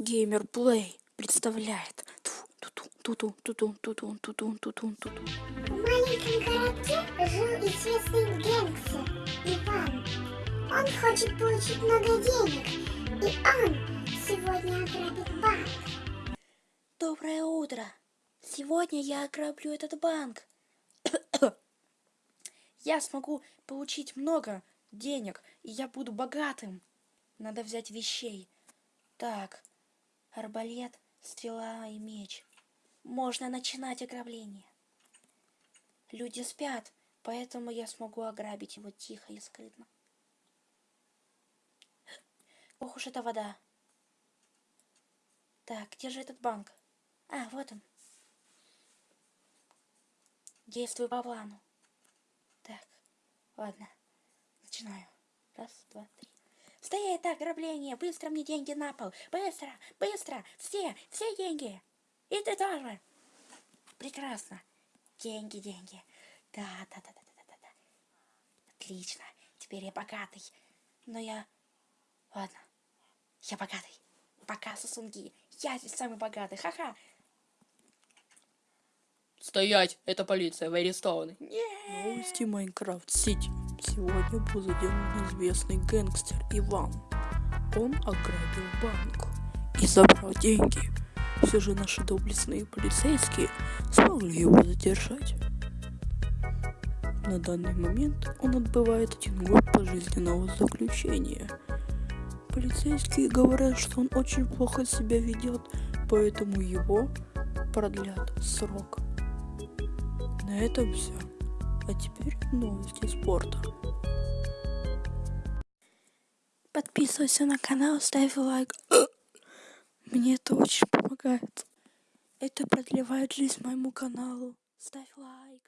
Геймер Плей представляет. Тутун, тутун, тутун, тутун, тутун, тутун. В маленьком городке жил известный гангстер Иван. Он хочет получить много денег, и он сегодня ограбит банк. Доброе утро. Сегодня я ограблю этот банк. я смогу получить много денег, и я буду богатым. Надо взять вещей. Так, арбалет, стрела и меч. Можно начинать ограбление. Люди спят, поэтому я смогу ограбить его тихо и скрытно. Ох уж эта вода. Так, где же этот банк? А, вот он. Действую по плану. Так, ладно. Начинаю. Раз, два, три. Стоять ограбление! Быстро мне деньги на пол! Быстро! Быстро! Все! Все деньги! И ты тоже! Прекрасно! Деньги, деньги! Да, да, да, да, да, да, да. Отлично! Теперь я богатый. Но я... Ладно. Я богатый. Пока, сосунки. Я здесь самый богатый. Ха-ха. Стоять! Это полиция, вы арестованы. Новости Майнкрафт Сити. Сегодня был задержан неизвестный гэнгстер Иван. Он ограбил банк и забрал деньги. Все же наши доблестные полицейские смогли его задержать. На данный момент он отбывает один год пожизненного заключения. Полицейские говорят, что он очень плохо себя ведет, поэтому его продлят срок. На этом все. А теперь новости спорта. Подписывайся на канал, ставь лайк. Мне это очень помогает. Это продлевает жизнь моему каналу. Ставь лайк.